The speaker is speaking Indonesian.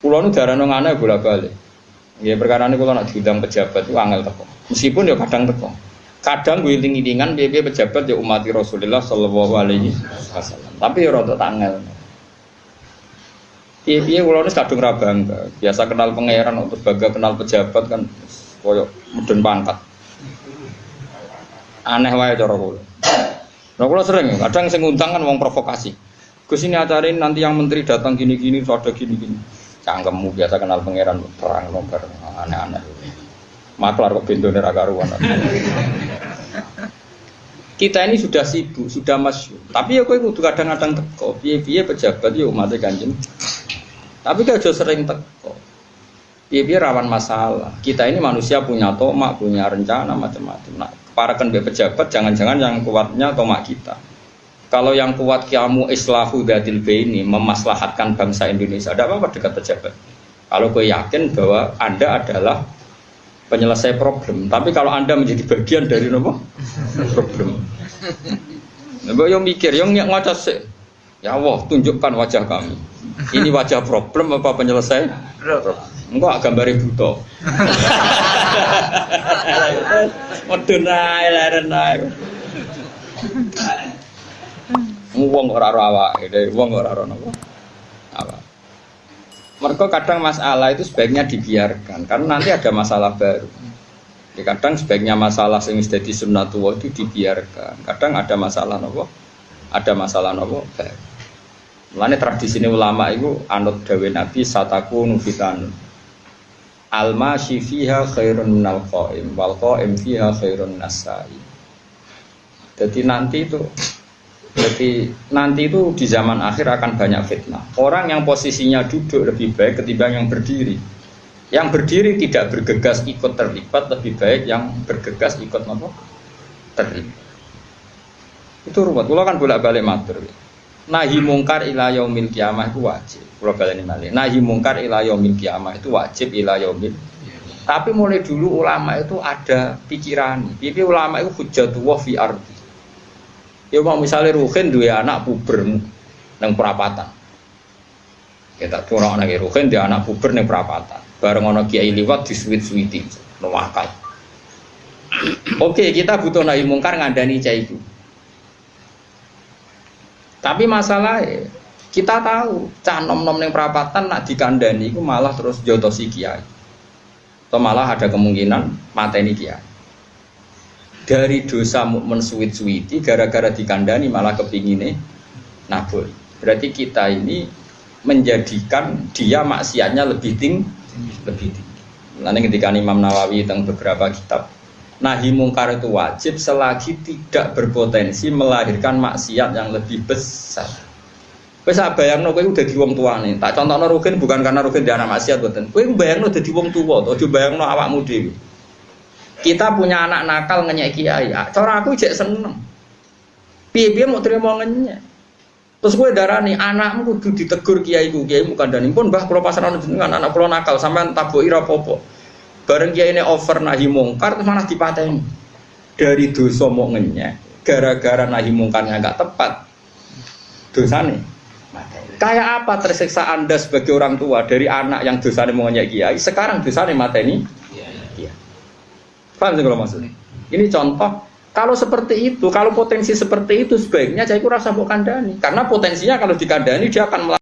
Pulau nu darah nong aneh bolak balik. Ya perkara ini kalau nak diundang pejabat itu angel teko. Meskipun ya kadang teko. Kadang gue tinggi tingan biaya pejabat ya umat Rasulullah Shallallahu Alaihi Wasallam. Tapi ya rada tangel. Iya iya kalau ini kadung rabangga. Biasa kenal pangeran untuk bangga kenal pejabat kan koyok mudun pangkat. Aneh wae cara kula. Nah, kula sering kadang sing ngundang kan wong provokasi. Gus ini acara nanti yang menteri datang gini-gini, ada gini-gini. Cangkemmu biasa kenal pangeran perang nomor aneh-aneh. Maklar kok neraka karuan. Kita ini sudah sibuk, sudah masyur. Tapi ya kowe kudu kadang-kadang teko. Piye-piye pejabat ya umat kanjeng. Tapi kalau sering teko. Piye-piye rawan masalah. Kita ini manusia punya tomak, punya rencana macam-macam. Nah, para kan pejabat jangan-jangan yang kuatnya tomak kita. Kalau yang kuat kiamu islahu dadil ini memaslahatkan bangsa Indonesia, ada apa-apa dekat pejabat. Kalau gue yakin bahwa Anda adalah penyelesai problem. Tapi kalau Anda menjadi bagian dari apa? problem. Nah, yang mikir, yang ngaca sih. Ya Allah, tunjukkan wajah kami. Ini wajah problem apa penyelesai? Enggak gambar buta. Medun ae leren ae. Wong ora ora awake, wong ora ora napa. Apa? Mereka kadang masalah itu sebaiknya dibiarkan karena nanti ada masalah baru. Ya, kadang sebaiknya masalah yang jadi sunnatullah itu dibiarkan. Kadang ada masalah nopo, ada masalah baru. Mulane tradisi ini ulama itu anut dawe Nabi sataku nufitan. Alma fiha khairun minal qaim wal qaim fiha khairun nasai. Jadi nanti itu jadi nanti itu di zaman akhir akan banyak fitnah. Orang yang posisinya duduk lebih baik ketimbang yang berdiri. Yang berdiri tidak bergegas ikut terlibat lebih baik yang bergegas ikut apa? Terlibat. Itu ruwet. Kalau kan bolak-balik matur. Nahi mungkar ila yaumil kiamah itu wajib. Balik ini Nahi mungkar ila yaumil kiamah itu wajib ila yaumil. Tapi mulai dulu ulama itu ada pikiran. Jadi ulama itu hujatullah fi ardi Ya mau misalnya Ruhin dua anak puber neng perapatan. Kita tuh orang anak Ruhin dia anak puber neng perapatan. Bareng ono kiai liwat di sweet sweeting, nuwakal. Oke, kita butuh nahi mungkar ngandani cah itu. Tapi masalahnya kita tahu cah nom nom neng perapatan nak dikandani itu malah terus jotosi kiai. Atau malah ada kemungkinan mateni kiai dari dosa mukmin suwit-suwiti gara-gara dikandani malah kepingine nabur. Berarti kita ini menjadikan dia maksiatnya lebih tinggi, lebih tinggi. Lalu ketika Imam Nawawi tentang beberapa kitab, nahi mungkar itu wajib selagi tidak berpotensi melahirkan maksiat yang lebih besar. Wes bayangno kowe udah di wong tuane. Tak contohno Rukin bukan karena Rukin dia anak maksiat boten. Kowe bayangno dadi wong tuwa, aja bayangno awakmu dhewe. Kita punya anak nakal ngenyek kiai. Ah, cara aku cek seneng. Piye-piye mau terima ngenyek. Terus gue darah nih anakmu kudu ditegur kiai gue kiai bukan dan pun bah kalau pasaran dengan anak kalau nakal sampai tabu ira popo. Bareng kiai ini over nahi mungkar terus mana dipateni. Dari dosa mau ngenyek gara-gara nahi mungkarnya nggak tepat. Dosa nih. Kayak apa tersiksa anda sebagai orang tua dari anak yang dosanya mau ngenyek kiai sekarang dosanya mateni Paham sih kalau maksudnya? Ini contoh. Kalau seperti itu, kalau potensi seperti itu sebaiknya saya kurang bukan kandani. Karena potensinya kalau dikandani dia akan